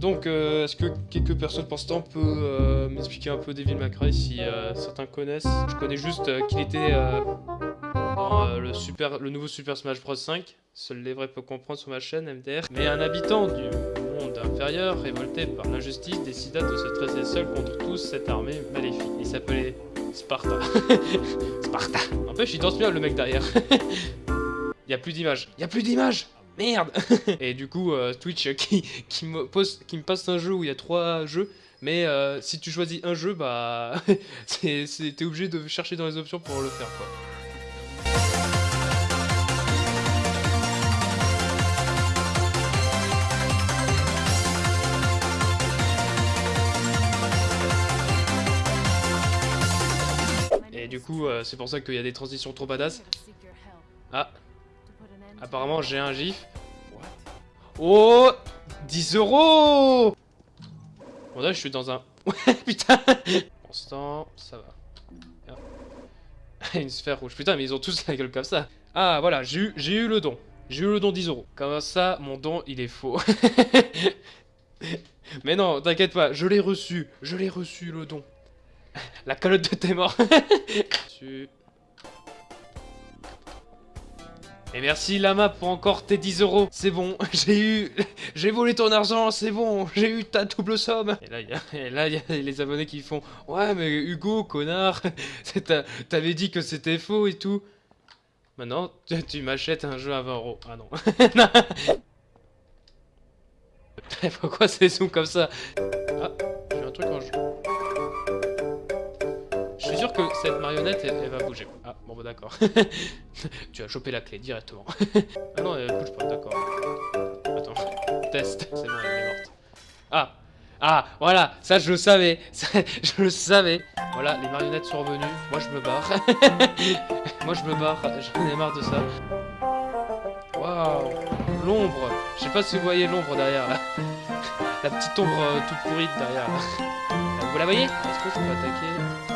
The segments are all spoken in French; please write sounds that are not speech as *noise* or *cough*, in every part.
donc, euh, est-ce que quelques personnes pensent temps peut euh, m'expliquer un peu Devil May Cry si euh, certains connaissent? Je connais juste qu'il était le, nouveau Super Smash Bros 5. Seuls les vrais peuvent comprendre sur ma chaîne MDR. Mais un habitant du monde inférieur, révolté par l'injustice, décida de se tresser seul contre tous cette armée maléfique. Il s'appelait Sparta. *laughs* Sparta N'empêche, il danse bien le mec derrière. *laughs* Il a plus d'images. Il a plus d'images Merde *laughs* Et du coup, euh, Twitch euh, qui, me passe un jeu où il y a trois jeux, mais euh, si tu choisis un jeu, bah *laughs* t'es obligé de chercher dans les options pour le faire quoi. Et du coup, c'est pour ça qu'il y a des transitions trop badass. Ah, apparemment j'ai un gif. Oh 10 euros Bon là je suis dans un... *laughs* Ouais putain Pour l'instant, ça va. Une sphère rouge. Putain mais ils ont tous la gueule comme ça. Ah voilà, j'ai eu, eu le don. J'ai eu le don 10 euros. Comme ça, mon don il est faux. *laughs* mais non, t'inquiète pas, je l'ai reçu. Je l'ai reçu le don. La calotte de tes morts. *laughs* Et merci Lama pour encore tes 10 euros. C'est bon, *laughs* j'ai eu... *laughs* J'ai volé ton argent, c'est bon, *laughs* j'ai eu ta double somme. Et là, il y y a les abonnés qui font « Ouais, mais Hugo, connard, t'avais dit que c'était faux et tout. » Maintenant, tu, m'achètes un jeu à 20 euros. Ah non. Non. Pourquoi c'est zoom comme ça? Ah, j'ai un truc en jeu. Je suis sûr que cette marionnette, elle, elle va bouger. Ah, d'accord. *laughs* tu as chopé la clé directement. *laughs* ah non, elle bouge pas, d'accord. Attends, test. C'est bon, elle est morte. Ah Ah, voilà, ça je le savais. *laughs* Je le savais. Voilà, les marionnettes sont revenues. Moi je me barre. Moi je me barre, j'en ai marre de ça. Waouh L'ombre Je sais pas si vous voyez l'ombre derrière là. La petite ombre euh, toute pourrite derrière là. Euh, Vous la voyez? Est-ce que je peux attaquer?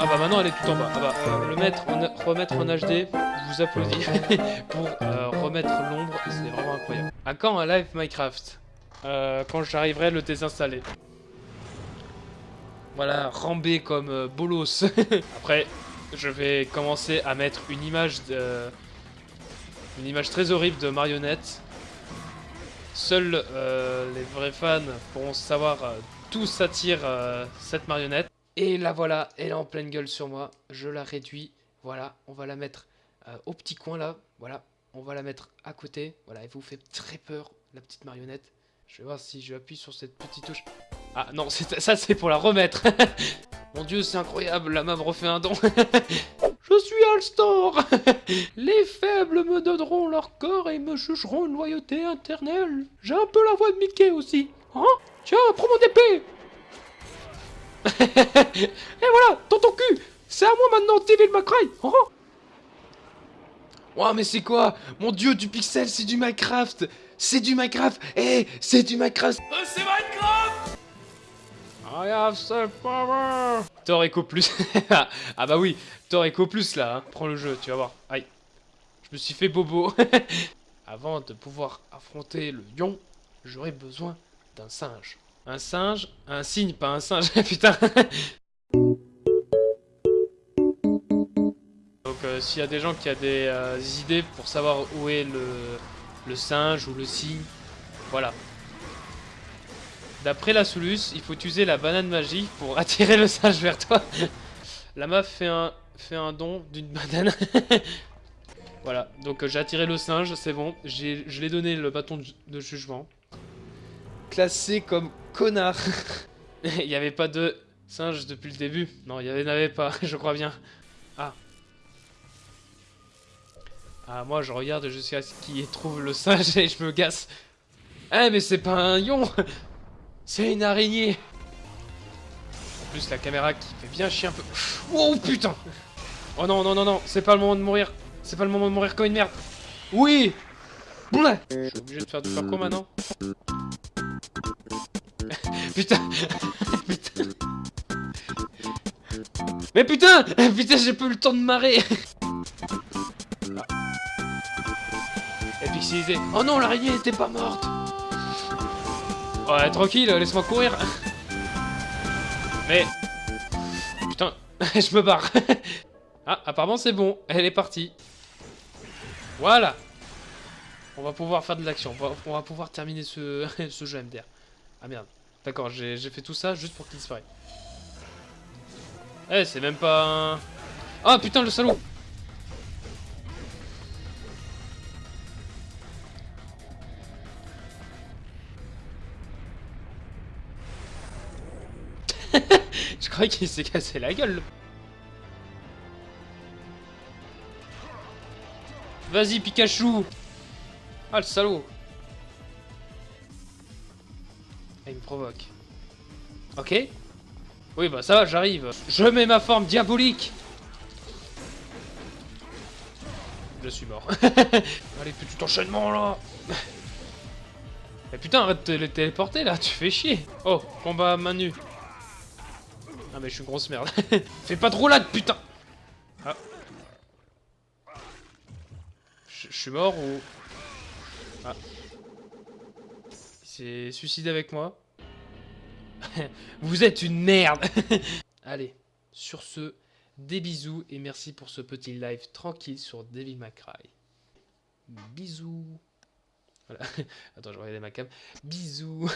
Ah bah maintenant elle est tout en bas. Ah bah euh, le mettre en, remettre en HD, vous applaudis *laughs* pour euh, remettre l'ombre, c'est vraiment incroyable. À quand un live Minecraft? Euh, Quand j'arriverai à le désinstaller. Voilà, rambé comme bolos. *laughs* Après, je vais commencer à mettre une image de... Une image très horrible de marionnette. Seuls les vrais fans pourront savoir d'où s'attire cette marionnette. Et la voilà, elle est en pleine gueule sur moi. Je la réduis. Voilà, on va la mettre euh, au petit coin là. Voilà, on va la mettre à côté. Voilà, elle vous fait très peur, la petite marionnette. Je vais voir si je appuie sur cette petite touche. Ah non, *laughs* ça c'est pour la remettre. *laughs* Mon dieu, c'est incroyable, la main refait un don. *laughs* Je suis Alstor Les faibles me donneront leur corps et me jugeront une loyauté éternelle. J'ai un peu la voix de Mickey aussi. Hein? Tiens, prends mon épée *laughs* Et voilà, dans ton cul C'est à moi maintenant, Devil May Cry Hein Ouah, mais c'est quoi? Mon dieu, du pixel, c'est du Minecraft C'est du Minecraft Eh, c'est du Minecraft C'est Minecraft I have the power Thor Echo Plus. *laughs* ah bah oui, Thor Echo Plus là, hein. prends le jeu, tu vas voir. Aïe. Je me suis fait bobo. *laughs* Avant de pouvoir affronter le lion, j'aurais besoin d'un singe. Un singe Un cygne, pas un singe, *laughs* putain Donc euh, s'il y a des gens qui ont des euh, idées pour savoir où est le, singe ou le cygne, voilà. D'après la Soulus, il faut utiliser la banane magique pour attirer le singe vers toi. la meuf fait un, fait un don d'une banane. *laughs* voilà, donc euh, j'ai attiré le singe, c'est bon. Je l'ai donné le bâton de jugement. Classé comme connard. *laughs* il n'y avait pas de singe depuis le début. Non, il n'y en avait pas, *laughs* je crois bien. Ah. Ah, moi je regarde jusqu'à ce qu'il trouve le singe et je me gasse. Eh, mais c'est pas un lion *laughs* c'est une araignée En plus, la caméra qui fait bien chier un peu. Oh putain Oh non, non, non, non, c'est pas le moment de mourir. C'est pas le moment de mourir comme une merde. Oui Bleh Je suis obligé de faire du parcours maintenant. Putain Putain Mais putain Putain, j'ai pas eu le temps de marrer Et pixelisé. Oh non, l'araignée était pas morte Ouais, tranquille, laisse-moi courir. Mais... Putain, *laughs* je me barre. ah, apparemment c'est bon, elle est partie. Voilà. On va pouvoir faire de l'action, on, va pouvoir terminer ce, *laughs* ce jeu MDR. Ah merde, d'accord, j'ai fait tout ça juste pour qu'il disparaisse. Eh, c'est même pas un... Ah putain, le salaud *laughs* Je croyais qu'il s'est cassé la gueule. Vas-y, Pikachu Ah, le salaud Il me provoque. Ok. Oui, bah ça va, j'arrive. Je mets ma forme diabolique Je suis mort. *laughs* Allez, petit enchaînement, là Mais putain, arrête de les téléporter, là, tu fais chier Oh, combat à main nue. Ah mais je suis une grosse merde. *laughs* Fais pas trop là, putain ah. Je suis mort ou... Ah. S'est suicidé avec moi. *laughs* Vous êtes une merde *laughs* Allez, sur ce, des bisous et merci pour ce petit live tranquille sur Devil May. Bisous Voilà. *laughs* Attends, je vais regarder ma cam. Bisous